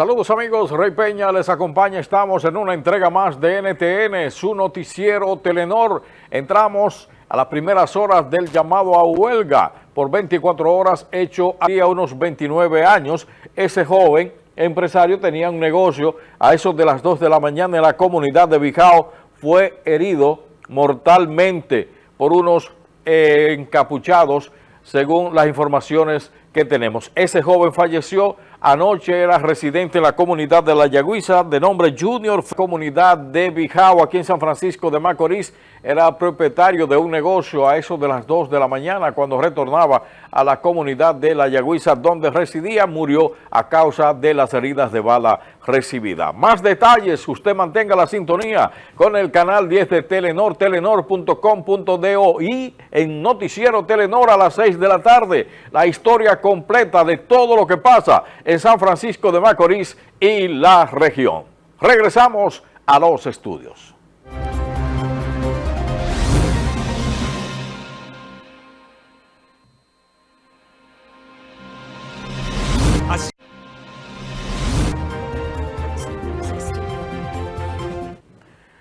Saludos amigos, Rey Peña les acompaña, estamos en una entrega más de NTN, su noticiero Telenor. Entramos a las primeras horas del llamado a huelga por 24 horas hecho a unos 29 años. Ese joven empresario tenía un negocio a eso de las 2 de la mañana en la comunidad de Bijao, fue herido mortalmente por unos eh, encapuchados según las informaciones que tenemos. Ese joven falleció Anoche era residente en la comunidad de La Yagüiza, de nombre Junior, comunidad de Bijao, aquí en San Francisco de Macorís. Era propietario de un negocio a eso de las 2 de la mañana cuando retornaba a la comunidad de La Yagüiza, donde residía, murió a causa de las heridas de bala recibida. Más detalles, usted mantenga la sintonía con el canal 10 de Telenor, telenor.com.do y en Noticiero Telenor a las 6 de la tarde, la historia completa de todo lo que pasa en San Francisco de Macorís y la región. Regresamos a los estudios.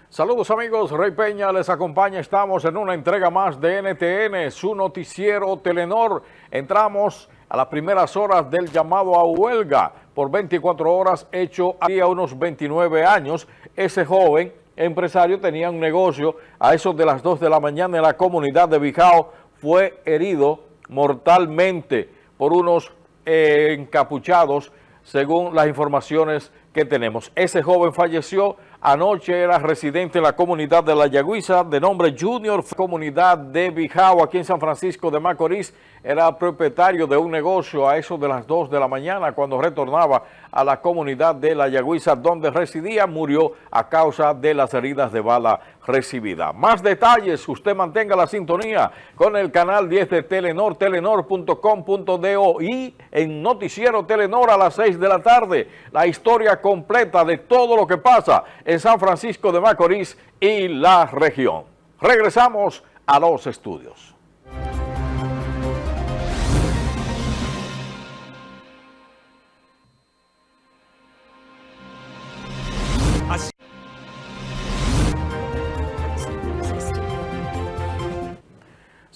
Saludos amigos, Rey Peña les acompaña, estamos en una entrega más de NTN, su noticiero Telenor. Entramos a las primeras horas del llamado a huelga por 24 horas hecho a unos 29 años. Ese joven empresario tenía un negocio a eso de las 2 de la mañana en la comunidad de Bijao. Fue herido mortalmente por unos eh, encapuchados según las informaciones que tenemos. Ese joven falleció Anoche era residente en la comunidad de La Yagüiza, de nombre Junior, comunidad de Bijao, aquí en San Francisco de Macorís. Era propietario de un negocio a eso de las 2 de la mañana cuando retornaba a la comunidad de La Yagüiza, donde residía, murió a causa de las heridas de bala recibida. Más detalles, usted mantenga la sintonía con el canal 10 de Telenor, telenor.com.do y en Noticiero Telenor a las 6 de la tarde, la historia completa de todo lo que pasa en San Francisco de Macorís, y la región. Regresamos a los estudios.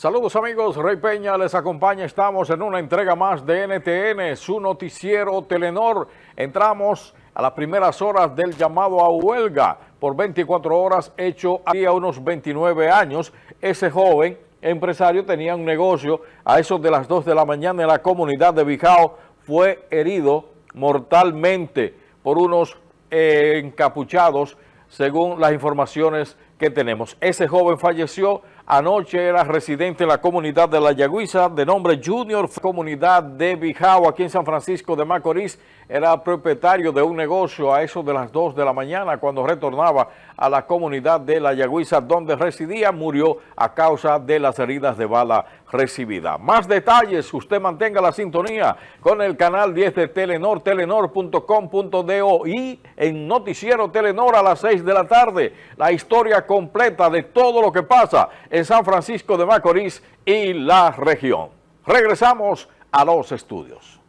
Saludos amigos, Rey Peña les acompaña, estamos en una entrega más de NTN, su noticiero Telenor. Entramos a las primeras horas del llamado a huelga por 24 horas hecho a eso de las 2 de la mañana en la comunidad de Bijao, aquí en San Francisco de Macorís. Ese joven empresario tenía un negocio a eso de las 2 de la mañana en la comunidad de Bijao, fue herido mortalmente por unos encapuchados según las informaciones que tenemos. Ese joven falleció Anoche era residente en la comunidad de La Yagüiza, de nombre Junior, comunidad de Bijao, aquí en San Francisco de Macorís. Era propietario de un negocio a eso de las 2 de la mañana en la comunidad de Bijao. Fue herido mortalmente por unos Saludos amigos, Rey Peña les acompaña, estamos en una entrega más de NTN, su noticiero Telenor. Entramos a las primeras horas del llamado a huelga por 24 horas hecho a unos 29 años. Ese joven empresario tenía un negocio a eso de las 2 de la mañana en la comunidad de Bijao. Fue herido mortalmente por unos eh, encapuchados según las informaciones que tenemos. Ese joven falleció Anoche era residente en la comunidad de La Yagüiza, de nombre Junior, comunidad de Bijao, aquí en San Francisco de Macorís. Era propietario de un negocio a eso de las 2 de la mañana cuando retornaba a la comunidad de La Yagüiza, donde residía, murió a causa de las heridas de bala recibida. Más detalles, usted mantenga la sintonía con el canal 10 de Telenor, telenor.com.do y en Noticiero Telenor a las 6 de la tarde, la historia completa de todo lo que pasa en San Francisco de Macorís y la región. Regresamos a los estudios.